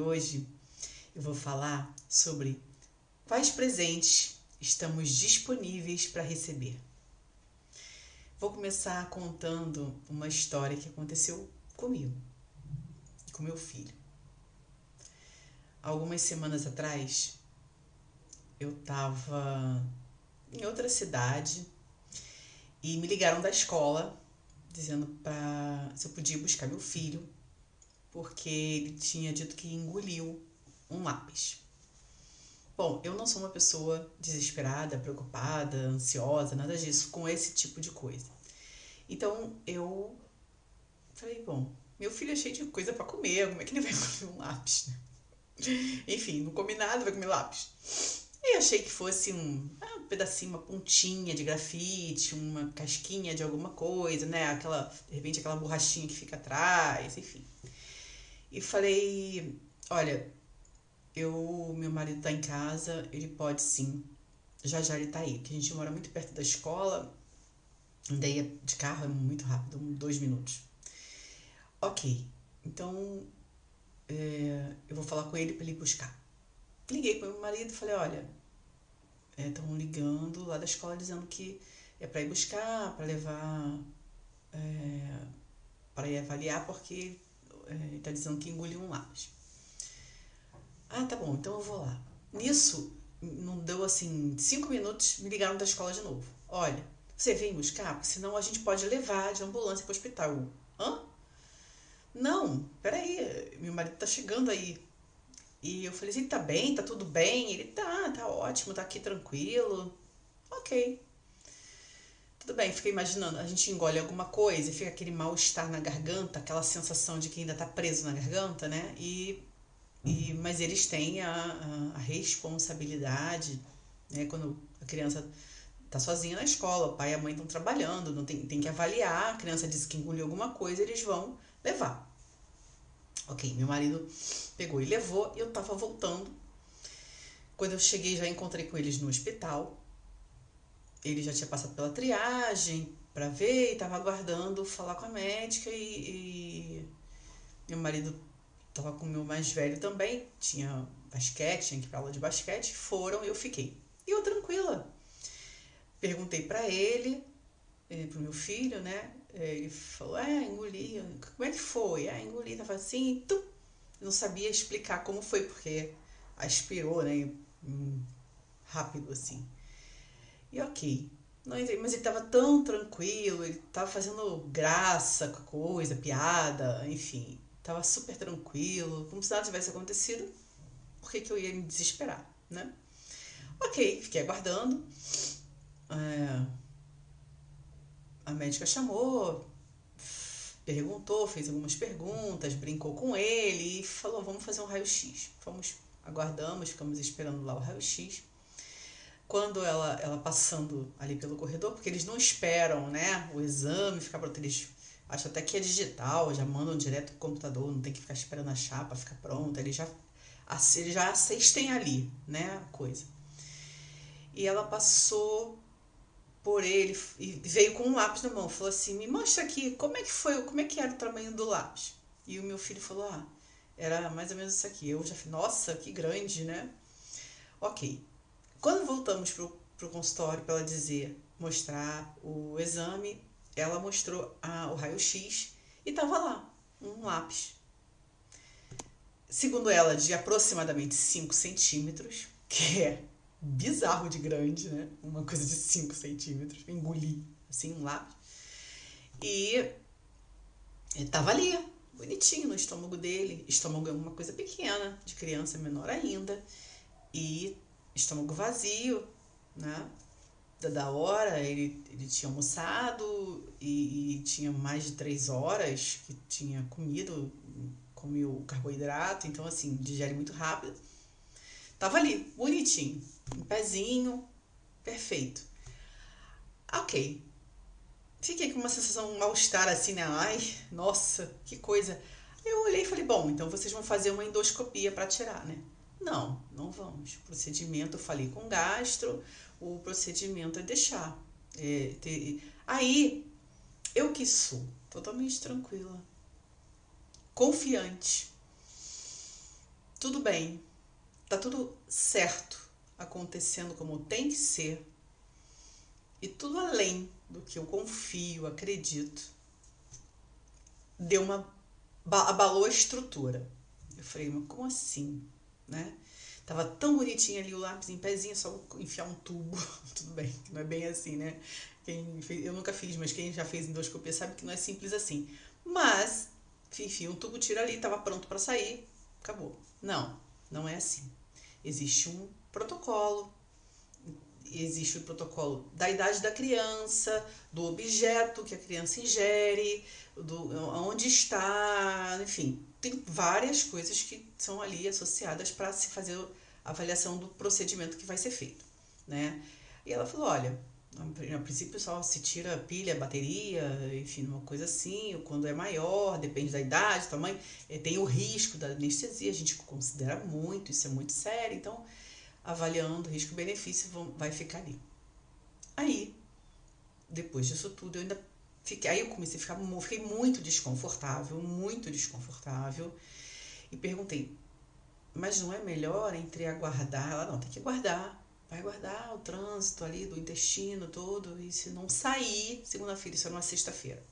Hoje eu vou falar sobre quais presentes estamos disponíveis para receber. Vou começar contando uma história que aconteceu comigo, com meu filho. Algumas semanas atrás, eu estava em outra cidade e me ligaram da escola dizendo para se eu podia buscar meu filho porque ele tinha dito que engoliu um lápis. Bom, eu não sou uma pessoa desesperada, preocupada, ansiosa, nada disso, com esse tipo de coisa. Então eu falei, bom, meu filho é cheio de coisa para comer, como é que ele vai comer um lápis? Enfim, não come nada, vai comer lápis. E achei que fosse um, ah, um pedacinho, uma pontinha de grafite, uma casquinha de alguma coisa, né? Aquela, de repente, aquela borrachinha que fica atrás, enfim. E falei, olha, eu, meu marido tá em casa, ele pode sim. Já já ele tá aí, que a gente mora muito perto da escola. Andei de carro, é muito rápido, dois minutos. Ok, então é, eu vou falar com ele para ele buscar. Liguei para meu marido e falei, olha, estão é, ligando lá da escola dizendo que é para ir buscar, para levar, é, para ir avaliar, porque é, está dizendo que engoliu um lápis. Ah, tá bom, então eu vou lá. Nisso, não deu assim, cinco minutos, me ligaram da escola de novo. Olha, você vem buscar? Senão a gente pode levar de ambulância para hospital. Hã? Não, peraí, meu marido tá chegando aí. E eu falei assim, tá bem, tá tudo bem? Ele, tá, tá ótimo, tá aqui tranquilo. Ok. Tudo bem, fiquei imaginando, a gente engole alguma coisa e fica aquele mal-estar na garganta, aquela sensação de que ainda tá preso na garganta, né? E, e, mas eles têm a, a, a responsabilidade, né? Quando a criança tá sozinha na escola, o pai e a mãe estão trabalhando, não tem, tem que avaliar, a criança disse que engoliu alguma coisa, eles vão levar. Ok, meu marido pegou e levou, e eu tava voltando. Quando eu cheguei, já encontrei com eles no hospital ele já tinha passado pela triagem para ver e estava aguardando falar com a médica e, e meu marido estava com o meu mais velho também, tinha basquete, tinha que ir para aula de basquete, foram e eu fiquei. E eu tranquila. Perguntei para ele, eh, pro meu filho, né? Ele falou, é, engoli. Como é que foi? Ah, engoli, tava assim, tum. não sabia explicar como foi, porque aspirou, né? Rápido assim. E ok. Mas ele estava tão tranquilo, ele estava fazendo graça com a coisa, piada, enfim. Estava super tranquilo, como se nada tivesse acontecido. Por que, que eu ia me desesperar, né? Ok, fiquei aguardando. É, a médica chamou, perguntou, fez algumas perguntas, brincou com ele e falou: vamos fazer um raio-x. Fomos, aguardamos, ficamos esperando lá o raio-x quando ela, ela passando ali pelo corredor, porque eles não esperam, né, o exame ficar pronto, eles acham até que é digital, já mandam direto pro computador, não tem que ficar esperando a chapa ficar pronta, eles já, eles já assistem ali, né, a coisa. E ela passou por ele e veio com um lápis na mão, falou assim, me mostra aqui, como é que foi, como é que era o tamanho do lápis? E o meu filho falou, ah, era mais ou menos isso aqui. Eu já falei, nossa, que grande, né? Ok. Quando voltamos para o consultório para ela dizer, mostrar o exame, ela mostrou a, o raio-x e estava lá, um lápis. Segundo ela, de aproximadamente 5 centímetros, que é bizarro de grande, né? Uma coisa de 5 centímetros, engoli assim um lápis. E estava ali, bonitinho no estômago dele. Estômago é uma coisa pequena, de criança menor ainda. E estômago vazio, né? Da hora, ele, ele tinha almoçado e, e tinha mais de três horas que tinha comido, comeu carboidrato, então assim, digere muito rápido. Tava ali, bonitinho, um pezinho, perfeito. Ok. Fiquei com uma sensação mal-estar assim, né? Ai, nossa, que coisa. Eu olhei e falei, bom, então vocês vão fazer uma endoscopia para tirar, né? Não, não vamos. O procedimento, eu falei com o gastro, o procedimento é deixar. É, ter... Aí, eu que sou totalmente tranquila, confiante. tudo bem, tá tudo certo, acontecendo como tem que ser, e tudo além do que eu confio, acredito, deu uma abalou a estrutura. Eu falei, mas como assim, né? Tava tão bonitinho ali o lápis em pezinho, só enfiar um tubo. Tudo bem, não é bem assim, né? Quem fez, eu nunca fiz, mas quem já fez endoscopia sabe que não é simples assim. Mas, enfim, um tubo tira ali, tava pronto para sair, acabou. Não, não é assim. Existe um protocolo, existe o protocolo da idade da criança, do objeto que a criança ingere, do onde está, enfim, tem várias coisas que são ali associadas para se fazer a avaliação do procedimento que vai ser feito, né? E ela falou, olha, a princípio só se tira pilha, bateria, enfim, uma coisa assim, ou quando é maior, depende da idade, tamanho, eh, tem o risco da anestesia, a gente considera muito, isso é muito sério, então avaliando risco-benefício vai ficar ali. Aí, depois disso tudo, eu ainda fiquei, aí eu comecei a ficar, fiquei muito desconfortável, muito desconfortável, e perguntei, mas não é melhor entre aguardar? Ela, não, tem que aguardar, vai guardar o trânsito ali do intestino todo, e se não sair, segunda-feira, isso é uma sexta-feira,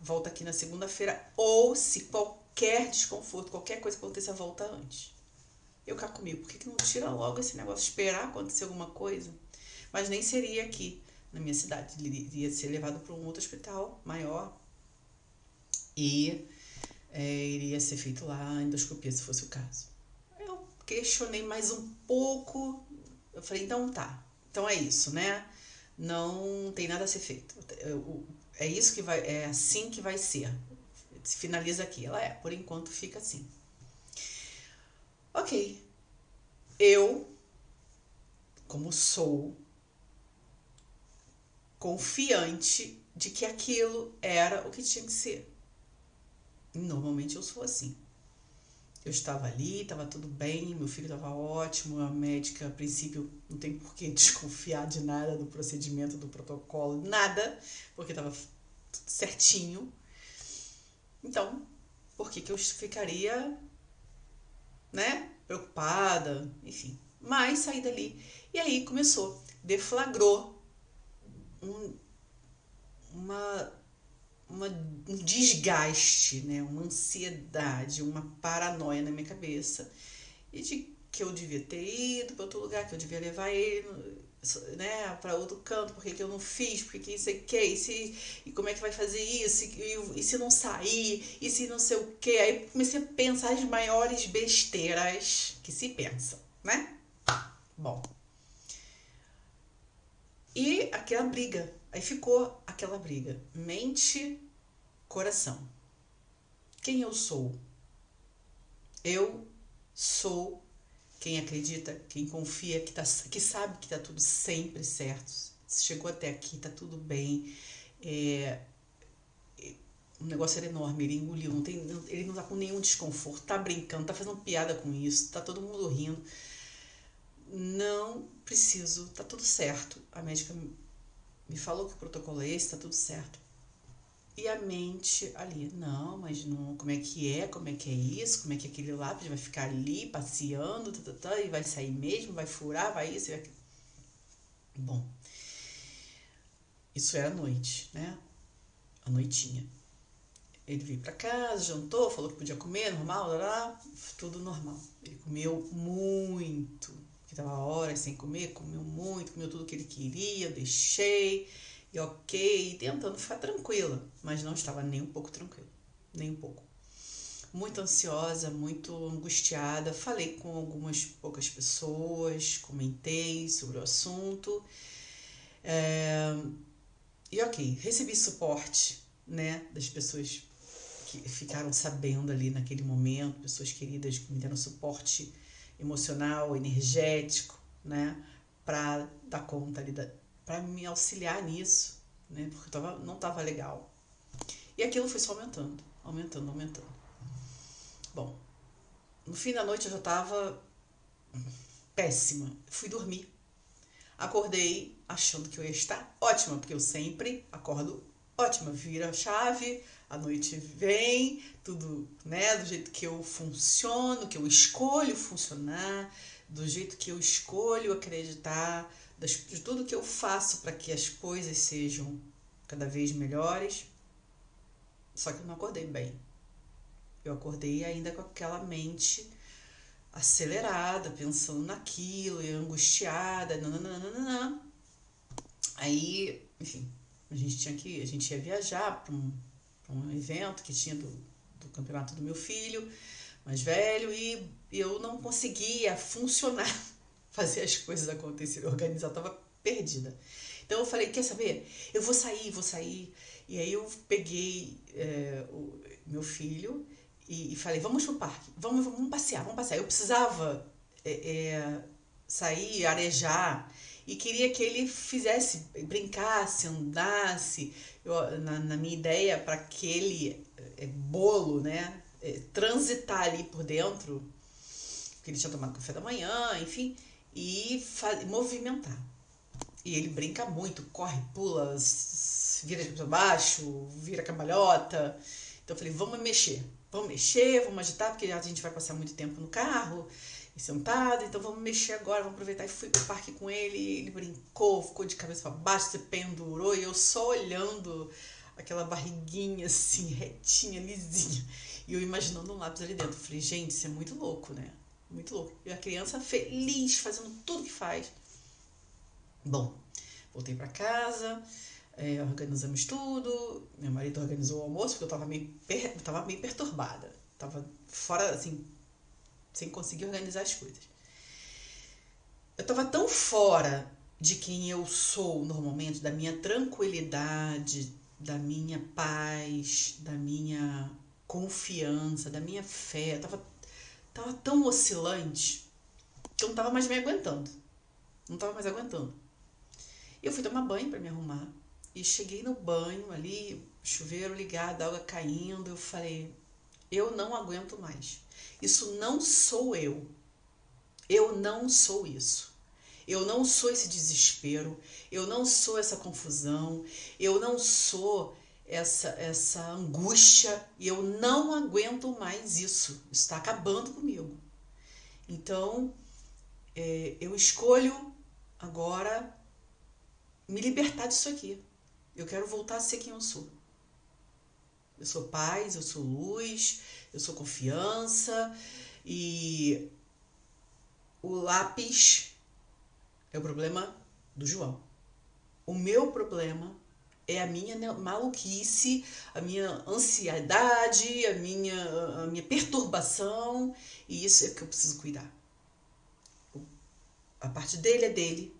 volta aqui na segunda-feira, ou se qualquer desconforto, qualquer coisa aconteça, volta antes. Eu cá comigo, por que, que não tira logo esse negócio, esperar acontecer alguma coisa? Mas nem seria aqui na minha cidade, ele iria ser levado para um outro hospital maior e é, iria ser feito lá a endoscopia, se fosse o caso. Eu questionei mais um pouco, eu falei, então tá, então é isso, né? Não tem nada a ser feito. É isso que vai, é assim que vai ser. Se finaliza aqui. Ela é, por enquanto fica assim. Ok. Eu, como sou confiante de que aquilo era o que tinha que ser. Normalmente eu sou assim. Eu estava ali, estava tudo bem, meu filho estava ótimo, a médica, a princípio, não tem por que desconfiar de nada do procedimento, do protocolo, nada, porque estava tudo certinho. Então, por que, que eu ficaria né? Preocupada, enfim. Mas saí dali. E aí começou, deflagrou um, uma, uma, um desgaste, né? Uma ansiedade, uma paranoia na minha cabeça. E de que eu devia ter ido para outro lugar, que eu devia levar ele né, para outro canto, porque que eu não fiz, porque que isso que, e, se, e como é que vai fazer isso, e, e, se não sair, e se não sei o que. Aí comecei a pensar as maiores besteiras que se pensa, né? Bom. E aquela briga, aí ficou aquela briga, mente, coração. Quem eu sou? Eu sou quem acredita, quem confia, que, tá, que sabe que está tudo sempre certo. Chegou até aqui, está tudo bem. É, o negócio era enorme, ele engoliu, não tem, ele não tá com nenhum desconforto, tá brincando, tá fazendo piada com isso, tá todo mundo rindo. Não preciso, tá tudo certo. A médica me falou que o protocolo é esse, tá tudo certo. E a mente ali, não, mas não, como é que é, como é que é isso, como é que aquele lápis vai ficar ali passeando, tá, tá, tá, e vai sair mesmo, vai furar, vai isso, vai aquilo. Bom, isso era a noite, né? A noitinha. Ele veio para casa, jantou, falou que podia comer, normal, lá, lá, tudo normal. Ele comeu muito, porque tava horas sem comer, comeu muito, comeu tudo que ele queria, deixei e ok, tentando ficar tranquila, mas não estava nem um pouco tranquila, nem um pouco. Muito ansiosa, muito angustiada. Falei com algumas poucas pessoas, comentei sobre o assunto. É, e ok, recebi suporte né, das pessoas que ficaram sabendo ali naquele momento, pessoas queridas que me deram suporte emocional, energético, né, para dar conta ali para me auxiliar nisso, né? Porque tava, não estava legal. E aquilo foi só aumentando, aumentando, aumentando. Bom, no fim da noite eu já estava péssima. Fui dormir. Acordei achando que eu ia estar ótima, porque eu sempre acordo ótima. Vira a chave, a noite vem, tudo, né, do jeito que eu funciono, que eu escolho funcionar, do jeito que eu escolho acreditar, de tudo que eu faço para que as coisas sejam cada vez melhores. Só que eu não acordei bem. Eu acordei ainda com aquela mente acelerada, pensando naquilo, e angustiada, nananana. Aí, enfim, a gente tinha que, a gente ia viajar para um, um evento que tinha do, do campeonato do meu filho mais velho e eu não conseguia funcionar, fazer as coisas acontecerem, organizar, eu tava perdida. Então eu falei, quer saber? Eu vou sair, vou sair. E aí eu peguei é, o meu filho e, e, falei, vamos pro parque, vamos, vamos passear, vamos passear. Eu precisava é, é, sair, arejar e queria que ele fizesse, brincasse, andasse. Eu, na, na minha ideia, para aquele é, bolo, né, é, transitar ali por dentro, porque ele tinha tomado café da manhã, enfim, e movimentar. E ele brinca muito, corre, pula, vira para baixo, vira cambalhota. Então eu falei, vamos mexer, vamos mexer, vamos agitar, porque a gente vai passar muito tempo no carro sentado, então vamos mexer agora, vamos aproveitar. E fui pro parque com ele, ele brincou, ficou de cabeça para baixo, se pendurou, e eu só olhando aquela barriguinha assim, retinha, lisinha, e eu imaginando um lápis ali dentro. falei, gente, isso é muito louco, né? Muito louco. E a criança feliz, fazendo tudo que faz. Bom, voltei para casa, é, organizamos tudo, meu marido organizou o almoço, porque eu tava meio, per, tava meio perturbada. Tava fora, assim, sem conseguir organizar as coisas. Eu tava tão fora de quem eu sou normalmente, da minha tranquilidade, da minha paz, da minha confiança, da minha fé. Eu tava, tava tão oscilante que eu não tava mais me aguentando. Não tava mais aguentando. Eu fui tomar banho para me arrumar. E cheguei no banho ali, chuveiro ligado, água caindo. Eu falei: eu não aguento mais. Isso não sou eu. Eu não sou isso. Eu não sou esse desespero, eu não sou essa confusão, eu não sou essa essa angústia e eu não aguento mais isso. Está acabando comigo. Então, é, eu escolho agora me libertar disso aqui. Eu quero voltar a ser quem eu sou. Eu sou paz, eu sou luz, eu sou confiança e o lápis é o problema do João. O meu problema é a minha maluquice, a minha ansiedade, a minha, a minha perturbação, e isso é que eu preciso cuidar. A parte dele é dele,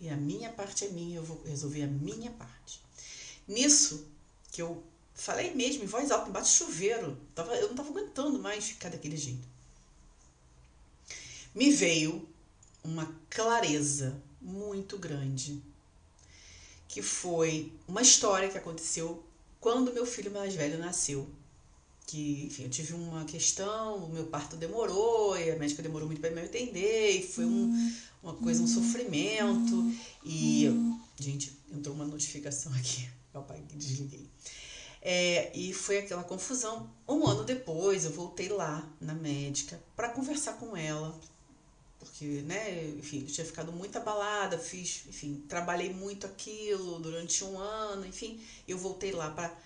e a minha parte é minha, eu vou resolver a minha parte. Nisso que eu falei mesmo em voz alta, embaixo do chuveiro, tava, eu não estava aguentando mais ficar daquele jeito. Me veio uma clareza muito grande, que foi uma história que aconteceu quando meu filho mais velho nasceu. Que, enfim, eu tive uma questão, o meu parto demorou, e a médica demorou muito para me entender, e foi um, uma coisa, um sofrimento. E, gente, entrou uma notificação aqui, papai, desliguei. É, e foi aquela confusão. Um ano depois, eu voltei lá na médica para conversar com ela, porque, né, enfim, eu tinha ficado muito abalada, fiz, enfim, trabalhei muito aquilo durante um ano, enfim, eu voltei lá para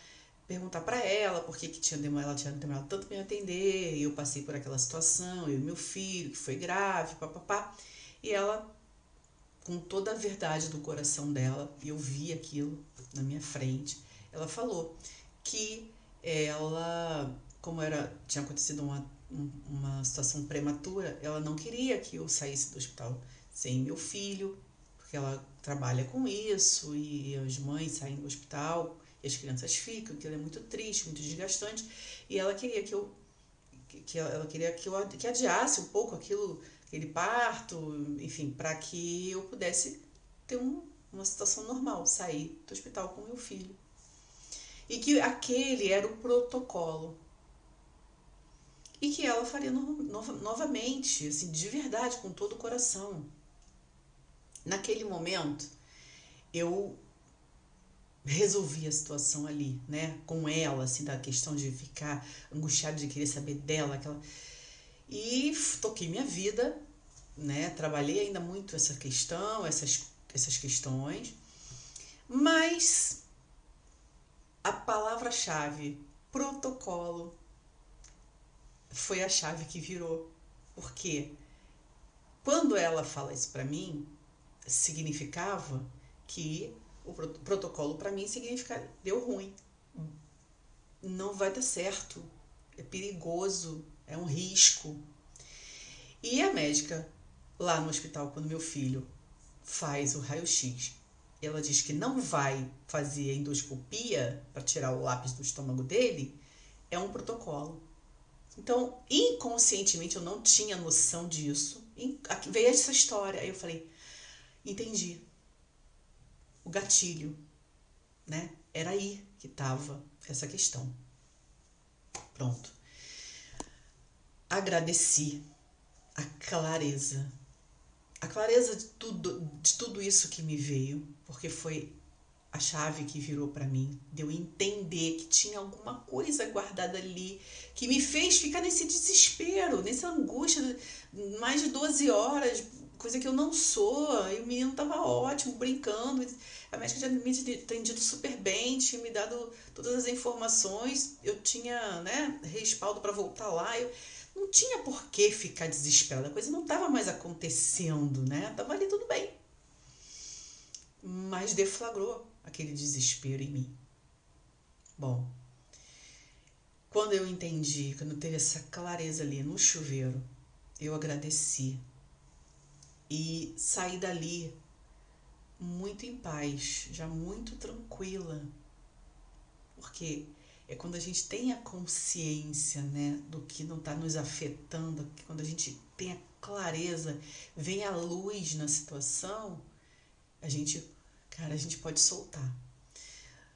perguntar para ela por que, que tinha demorado, ela tinha demorado tanto me atender, eu passei por aquela situação, eu e meu filho, que foi grave, papapá, e ela, com toda a verdade do coração dela, e eu vi aquilo na minha frente, ela falou que ela, como era tinha acontecido uma uma situação prematura, ela não queria que eu saísse do hospital sem meu filho, porque ela trabalha com isso e as mães saem do hospital e as crianças ficam, que é muito triste, muito desgastante, e ela queria que eu que ela queria que eu que adiasse um pouco aquilo, aquele parto, enfim, para que eu pudesse ter um, uma situação normal, sair do hospital com meu filho. E que aquele era o protocolo e que ela faria no, no, novamente, assim, de verdade, com todo o coração. Naquele momento, eu resolvi a situação ali, né? Com ela, assim, da questão de ficar angustiada de querer saber dela, aquela. E toquei minha vida, né? Trabalhei ainda muito essa questão, essas, essas questões, mas a palavra-chave, protocolo, foi a chave que virou. Porque quando ela fala isso para mim, significava que o protocolo para mim significa deu ruim. Não vai dar certo. É perigoso, é um risco. E a médica lá no hospital quando meu filho faz o raio-x, ela diz que não vai fazer endoscopia para tirar o lápis do estômago dele, é um protocolo. Então, inconscientemente eu não tinha noção disso. Veio essa história, aí eu falei, entendi o gatilho, né? Era aí que estava essa questão. Pronto. Agradeci a clareza. A clareza de tudo, de tudo isso que me veio, porque foi a chave que virou para mim, de eu entender que tinha alguma coisa guardada ali que me fez ficar nesse desespero, nessa angústia, mais de 12 horas, coisa que eu não sou, e o menino tava ótimo, brincando. A médica tinha me atendido super bem, tinha me dado todas as informações, eu tinha, né, respaldo para voltar lá. Eu não tinha por que ficar desesperada, a coisa não estava mais acontecendo, né? Tava ali tudo bem. Mas deflagrou aquele desespero em mim. Bom, quando eu entendi, quando teve essa clareza ali no chuveiro, eu agradeci e saí dali muito em paz, já muito tranquila. Porque é quando a gente tem a consciência, né, do que não está nos afetando, quando a gente tem a clareza, vem a luz na situação, a gente, cara, a gente pode soltar.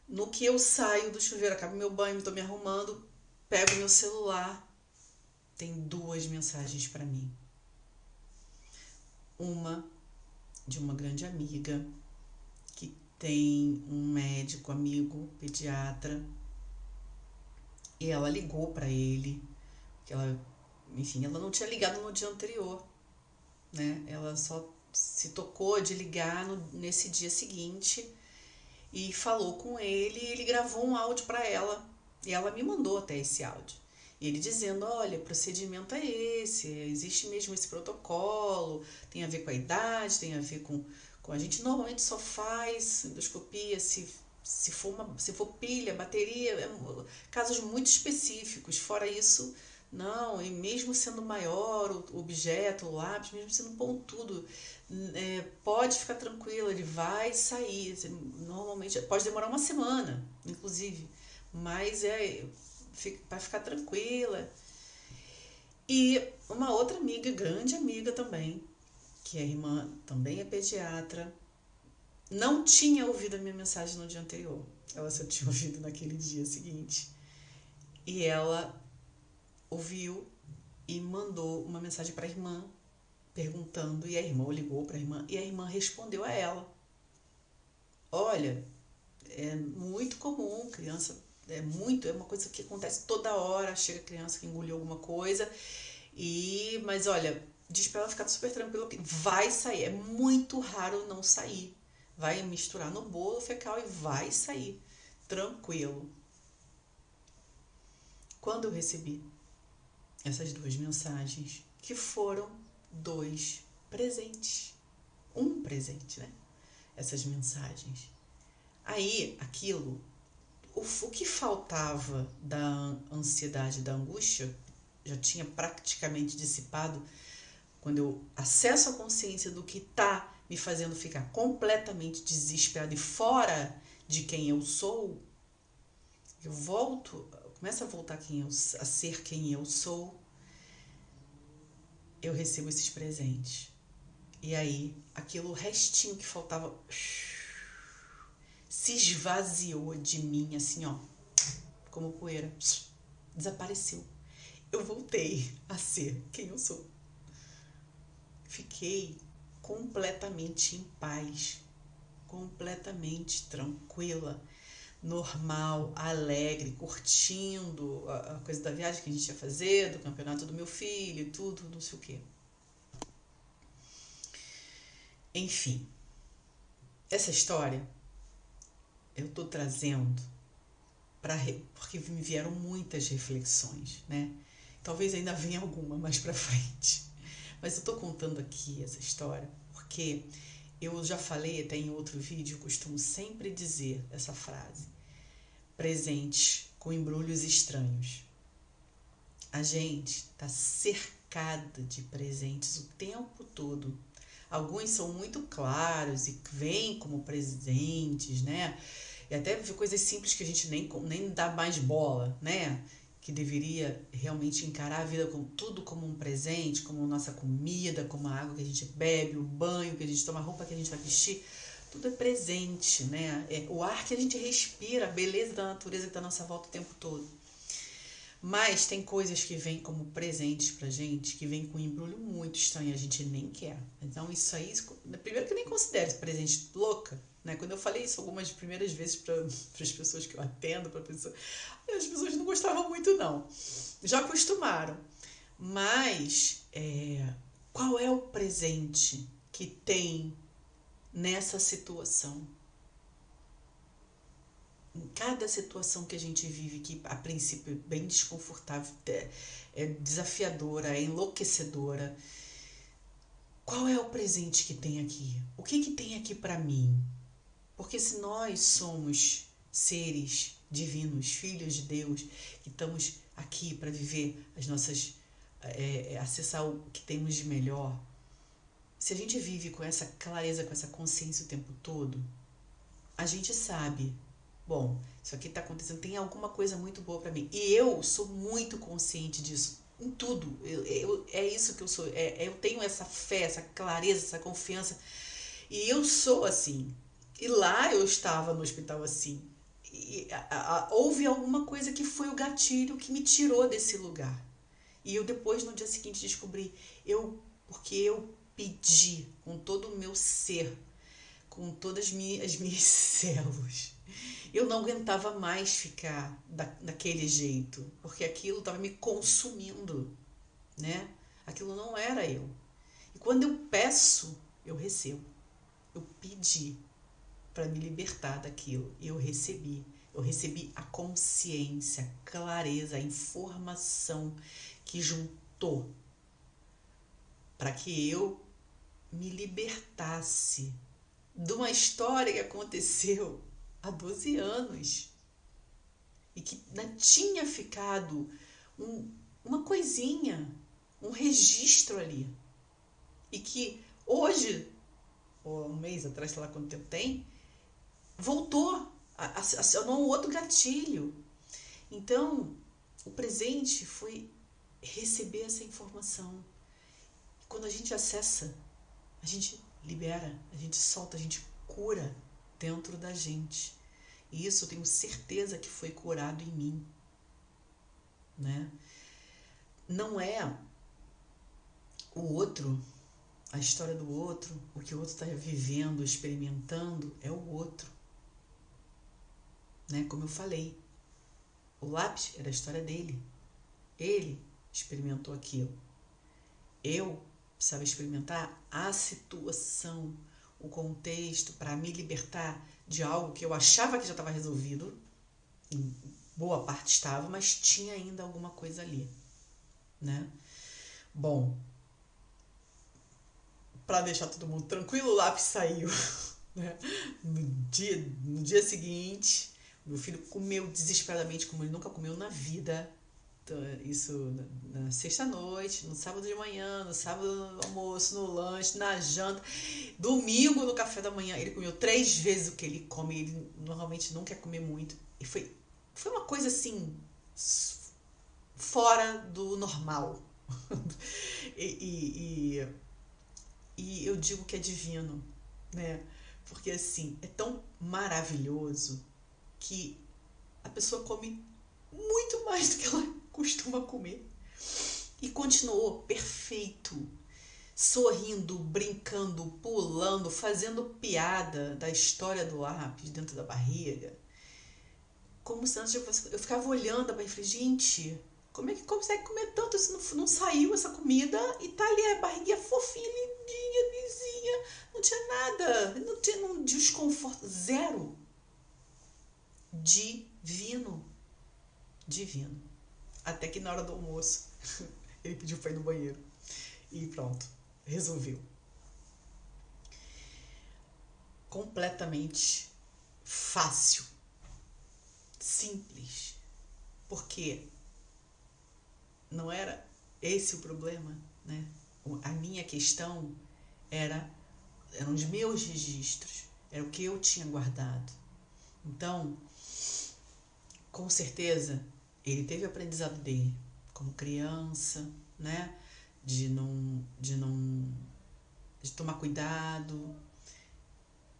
No que eu saio do chuveiro, acabo meu banho, estou me arrumando, pego meu celular, tem duas mensagens para mim. Uma de uma grande amiga que tem um médico amigo, pediatra, e ela ligou para ele, que ela, enfim, ela não tinha ligado no dia anterior, né? Ela só se tocou de ligar no, nesse dia seguinte e falou com ele, e ele gravou um áudio para ela, e ela me mandou até esse áudio ele dizendo: olha, procedimento é esse, existe mesmo esse protocolo, tem a ver com a idade, tem a ver com. com a gente normalmente só faz endoscopia se, se, for, uma, se for pilha, bateria, é, casos muito específicos. Fora isso, não, e mesmo sendo maior o objeto, o lápis, mesmo sendo pontudo, é, pode ficar tranquilo, ele vai sair. Normalmente pode demorar uma semana, inclusive, mas é para ficar tranquila. E uma outra amiga, grande amiga também, que é irmã, também é pediatra, não tinha ouvido a minha mensagem no dia anterior. Ela só tinha ouvido naquele dia seguinte. E ela ouviu e mandou uma mensagem para a irmã perguntando, e a irmã ligou para a irmã e a irmã respondeu a ela: Olha, é muito comum criança é muito, é uma coisa que acontece toda hora, chega criança que engoliu alguma coisa. E, mas olha, diz para ela ficar super tranquila que vai sair, é muito raro não sair. Vai misturar no bolo fecal e vai sair tranquilo. Quando eu recebi essas duas mensagens, que foram dois presentes. Um presente, né? Essas mensagens. Aí, aquilo o, que faltava da ansiedade, da angústia, já tinha praticamente dissipado quando eu acesso a consciência do que está me fazendo ficar completamente desesperado e fora de quem eu sou, eu volto, começo a voltar quem eu, a ser quem eu sou, eu recebo esses presentes. E aí, aquilo restinho que faltava se esvaziou de mim, assim, ó, como poeira. Desapareceu. Eu voltei a ser quem eu sou. Fiquei completamente em paz, completamente tranquila. normal, alegre, curtindo a, a, coisa da viagem que a gente ia fazer, do campeonato do meu filho, tudo, não sei o quê. Enfim, essa história eu tô trazendo para porque me vieram muitas reflexões, né? Talvez ainda venha alguma mais para frente. Mas eu tô contando aqui essa história porque eu já falei até em outro vídeo, costumo sempre dizer essa frase: presente com embrulhos estranhos. A gente está cercada de presentes o tempo todo. Alguns são muito claros e vêm como presentes, né? E até coisas simples que a gente nem, nem dá mais bola, né? Que deveria realmente encarar a vida com tudo como um presente, como nossa comida, como a água que a gente bebe, o banho que a gente toma, a roupa que a gente vai vestir, tudo é presente, né? É o ar que a gente respira, a beleza da natureza que está à nossa volta o tempo todo. Mas tem coisas que vêm como presentes pra gente, que vêm com um embrulho muito estranho, a gente nem quer. Então isso aí, primeiro que nem considero presente louca, né? Quando eu falei isso algumas primeiras vezes para as pessoas que eu atendo, para pessoas, as pessoas não gostavam muito não. Já acostumaram. Mas é, qual é o presente que tem nessa situação? Em cada situação que a gente vive, que a princípio é bem desconfortável, é, é desafiadora, é enlouquecedora, qual é o presente que tem aqui? O que, que tem aqui para mim? Porque se nós somos seres divinos, filhos de Deus, que estamos aqui para viver as nossas. É, é, acessar o que temos de melhor, se a gente vive com essa clareza, com essa consciência o tempo todo, a gente sabe, bom, isso aqui está acontecendo, tem alguma coisa muito boa para mim. E eu sou muito consciente disso, em tudo. Eu, eu, é isso que eu sou. É, eu tenho essa fé, essa clareza, essa confiança. E eu sou assim. E lá eu estava no hospital assim. E, a, a, houve alguma coisa que foi o gatilho que me tirou desse lugar. E eu depois, no dia seguinte, descobri, eu, porque eu pedi com todo o meu ser, com todas as minhas, as minhas células. Eu não aguentava mais ficar da, daquele jeito, porque aquilo estava me consumindo, né? Aquilo não era eu. E quando eu peço, eu recebo. Eu pedi para me libertar daquilo. Eu recebi. Eu recebi a consciência, a clareza, a informação que juntou para que eu me libertasse de uma história que aconteceu há 12 anos e que né, tinha ficado um, uma coisinha, um registro ali. E que hoje, ou um mês atrás, sei lá quanto tempo tem, voltou, acionou um outro gatilho. Então, o presente foi receber essa informação. Quando a gente acessa, a gente libera, a gente solta, a gente cura dentro da gente. E isso eu tenho certeza que foi curado em mim. Né? Não é o outro, a história do outro, o que o outro está vivendo, experimentando, é o outro né? Como eu falei, o lápis era a história dele. Ele experimentou aquilo. Eu precisava experimentar a situação, o contexto para me libertar de algo que eu achava que já estava resolvido. Em boa parte estava, mas tinha ainda alguma coisa ali, né? Bom, para deixar todo mundo tranquilo, o lápis saiu. Né? No, dia, no dia seguinte, meu filho comeu desesperadamente, como ele nunca comeu na vida. Então, isso na, sexta-noite, no sábado de manhã, no sábado no almoço, no lanche, na janta. Domingo, no café da manhã, ele comeu três vezes o que ele come. Ele normalmente não quer comer muito. E foi, foi uma coisa assim, fora do normal. e, e, e, e eu digo que é divino, né? Porque assim, é tão maravilhoso que a pessoa come muito mais do que ela costuma comer. E continuou perfeito, sorrindo, brincando, pulando, fazendo piada da história do lápis dentro da barriga. como se antes eu ficava olhando para falei, gente, como é que consegue comer tanto se não, não saiu essa comida e tá ali a barriguinha fofinha, lindinha, lisinha, não tinha nada, não tinha um desconforto, zero. Divino. Divino. Até que na hora do almoço ele pediu para ir no banheiro. E pronto, resolveu. Completamente fácil, simples. Porque não era esse o problema, né? A minha questão era eram os meus registros, era o que eu tinha guardado. Então, com certeza, ele teve o aprendizado dele como criança, né? De não, de não, de tomar cuidado,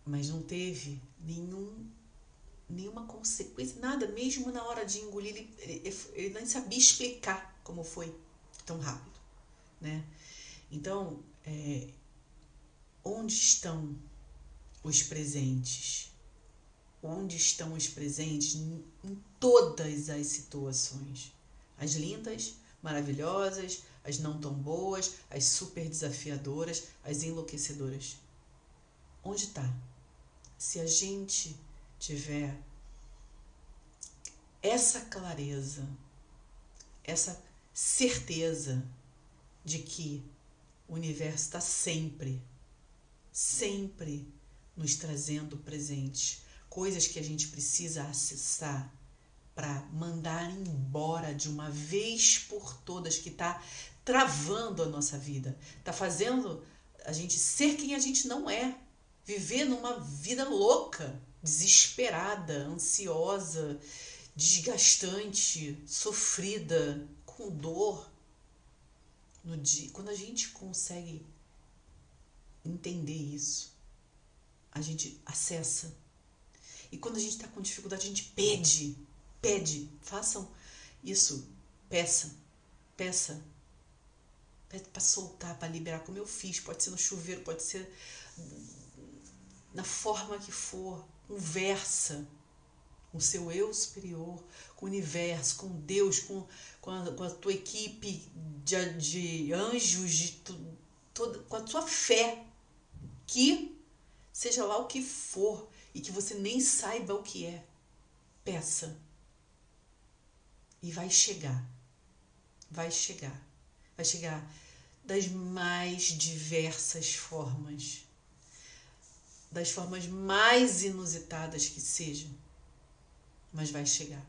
mas não teve nenhum, nenhuma consequência, nada. Mesmo na hora de engolir, ele, ele, ele nem sabia explicar como foi tão rápido, né? Então, é, onde estão os presentes? Onde estão os presentes em, todas as situações? As lindas, maravilhosas, as não tão boas, as super desafiadoras, as enlouquecedoras. Onde está? Se a gente tiver essa clareza, essa certeza de que o universo está sempre, sempre nos trazendo presentes, coisas que a gente precisa acessar para mandar embora de uma vez por todas que está travando a nossa vida, está fazendo a gente ser quem a gente não é, viver numa vida louca, desesperada, ansiosa, desgastante, sofrida, com dor no dia. Quando a gente consegue entender isso, a gente acessa. E quando a gente está com dificuldade, a gente pede, pede, façam isso, peça, peça, pede para soltar, para liberar, como eu fiz. Pode ser no chuveiro, pode ser na forma que for, conversa com o seu eu superior, com o universo, com Deus, com, com, a, com a tua equipe de, de anjos, de tu, com a tua fé, que seja lá o que for e que você nem saiba o que é, peça. E vai chegar. Vai chegar. Vai chegar das mais diversas formas, das formas mais inusitadas que sejam mas vai chegar.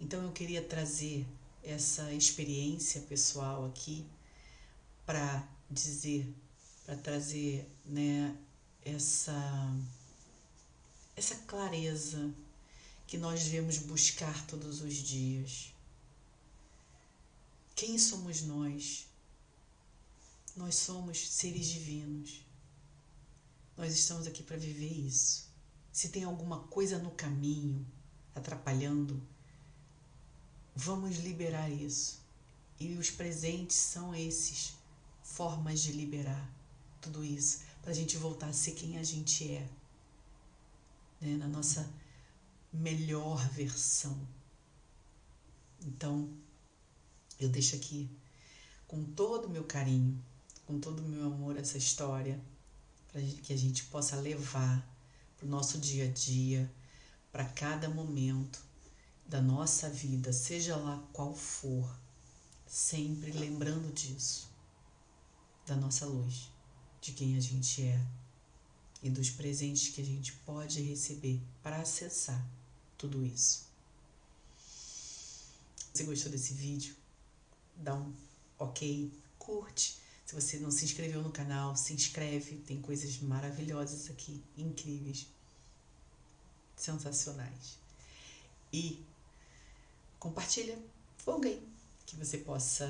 Então eu queria trazer essa experiência pessoal aqui para dizer, para trazer, né, essa essa clareza que nós devemos buscar todos os dias. Quem somos nós? Nós somos seres divinos. Nós estamos aqui para viver isso se tem alguma coisa no caminho atrapalhando, vamos liberar isso. E os presentes são esses formas de liberar tudo isso, para a gente voltar a ser quem a gente é, né? na nossa melhor versão. Então, eu deixo aqui com todo o meu carinho, com todo o meu amor essa história, para que a gente possa levar para o nosso dia a dia, para cada momento da nossa vida, seja lá qual for, sempre lembrando disso, da nossa luz, de quem a gente é e dos presentes que a gente pode receber para acessar tudo isso. Se você gostou desse vídeo, dá um ok, curte se você não se inscreveu no canal, se inscreve, tem coisas maravilhosas aqui, incríveis, sensacionais. E compartilha com alguém que você possa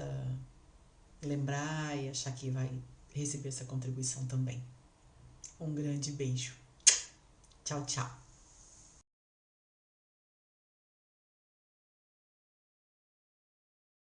lembrar e achar que vai receber essa contribuição também. Um grande beijo. Tchau, tchau.